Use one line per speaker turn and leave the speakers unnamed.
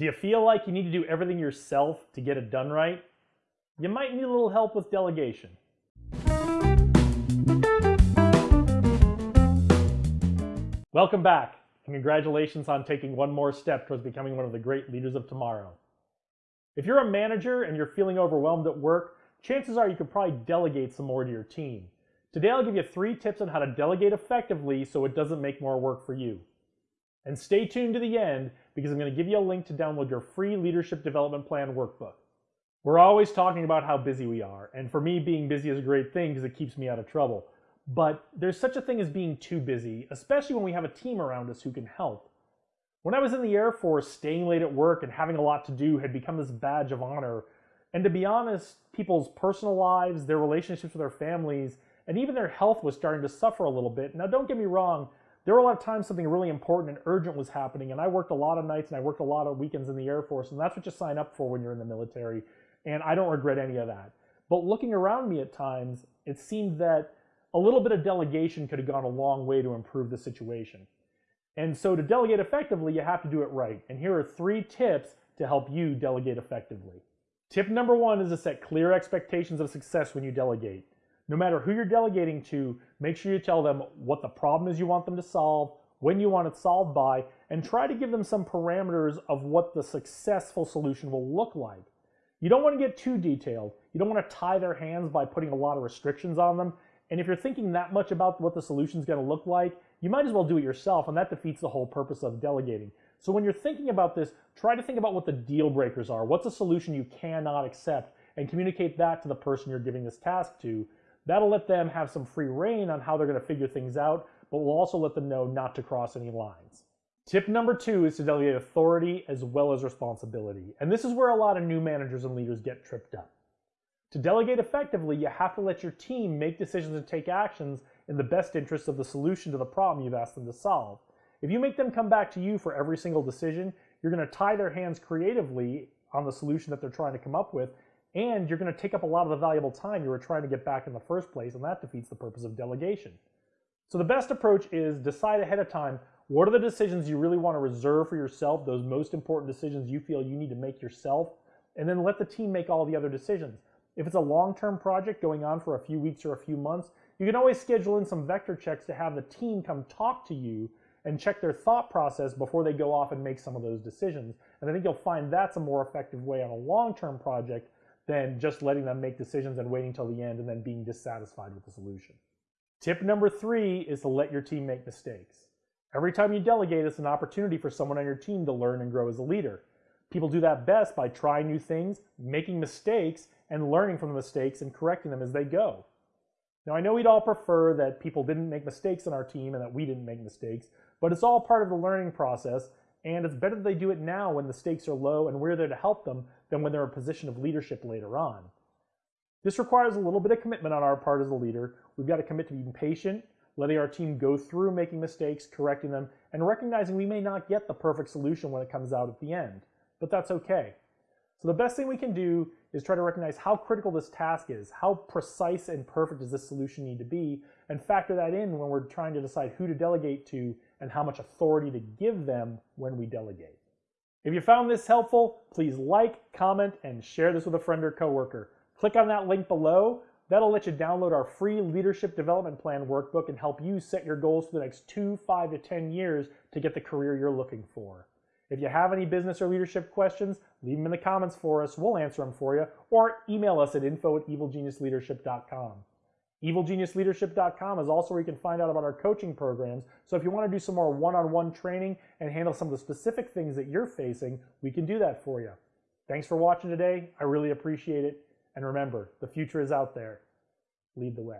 Do you feel like you need to do everything yourself to get it done right? You might need a little help with delegation. Welcome back, and congratulations on taking one more step towards becoming one of the great leaders of tomorrow. If you're a manager and you're feeling overwhelmed at work, chances are you could probably delegate some more to your team. Today I'll give you three tips on how to delegate effectively so it doesn't make more work for you. And stay tuned to the end because I'm going to give you a link to download your free Leadership Development Plan workbook. We're always talking about how busy we are, and for me, being busy is a great thing because it keeps me out of trouble. But there's such a thing as being too busy, especially when we have a team around us who can help. When I was in the Air Force, staying late at work and having a lot to do had become this badge of honor. And to be honest, people's personal lives, their relationships with their families, and even their health was starting to suffer a little bit. Now, don't get me wrong, there were a lot of times something really important and urgent was happening, and I worked a lot of nights and I worked a lot of weekends in the Air Force, and that's what you sign up for when you're in the military, and I don't regret any of that. But looking around me at times, it seemed that a little bit of delegation could have gone a long way to improve the situation. And so to delegate effectively, you have to do it right. And here are three tips to help you delegate effectively. Tip number one is to set clear expectations of success when you delegate. No matter who you're delegating to, make sure you tell them what the problem is you want them to solve, when you want it solved by, and try to give them some parameters of what the successful solution will look like. You don't want to get too detailed. You don't want to tie their hands by putting a lot of restrictions on them. And if you're thinking that much about what the solution is going to look like, you might as well do it yourself, and that defeats the whole purpose of delegating. So when you're thinking about this, try to think about what the deal breakers are. What's a solution you cannot accept? And communicate that to the person you're giving this task to That'll let them have some free reign on how they're going to figure things out, but will also let them know not to cross any lines. Tip number two is to delegate authority as well as responsibility. And this is where a lot of new managers and leaders get tripped up. To delegate effectively, you have to let your team make decisions and take actions in the best interest of the solution to the problem you've asked them to solve. If you make them come back to you for every single decision, you're going to tie their hands creatively on the solution that they're trying to come up with, and you're going to take up a lot of the valuable time you were trying to get back in the first place, and that defeats the purpose of delegation. So the best approach is decide ahead of time what are the decisions you really want to reserve for yourself, those most important decisions you feel you need to make yourself, and then let the team make all the other decisions. If it's a long-term project going on for a few weeks or a few months, you can always schedule in some vector checks to have the team come talk to you and check their thought process before they go off and make some of those decisions. And I think you'll find that's a more effective way on a long-term project than just letting them make decisions and waiting till the end and then being dissatisfied with the solution. Tip number three is to let your team make mistakes. Every time you delegate, it's an opportunity for someone on your team to learn and grow as a leader. People do that best by trying new things, making mistakes, and learning from the mistakes and correcting them as they go. Now, I know we'd all prefer that people didn't make mistakes on our team and that we didn't make mistakes, but it's all part of the learning process, and it's better that they do it now when the stakes are low and we're there to help them than when they're in a position of leadership later on. This requires a little bit of commitment on our part as a leader. We've got to commit to being patient, letting our team go through making mistakes, correcting them, and recognizing we may not get the perfect solution when it comes out at the end. But that's okay. So the best thing we can do is try to recognize how critical this task is, how precise and perfect does this solution need to be, and factor that in when we're trying to decide who to delegate to and how much authority to give them when we delegate. If you found this helpful, please like, comment, and share this with a friend or coworker. Click on that link below. That'll let you download our free Leadership Development Plan workbook and help you set your goals for the next two, five to 10 years to get the career you're looking for. If you have any business or leadership questions, leave them in the comments for us. We'll answer them for you. Or email us at info at evilgeniusleadership.com. EvilGeniusLeadership.com is also where you can find out about our coaching programs. So if you want to do some more one-on-one training and handle some of the specific things that you're facing, we can do that for you. Thanks for watching today. I really appreciate it. And remember, the future is out there. Lead the way.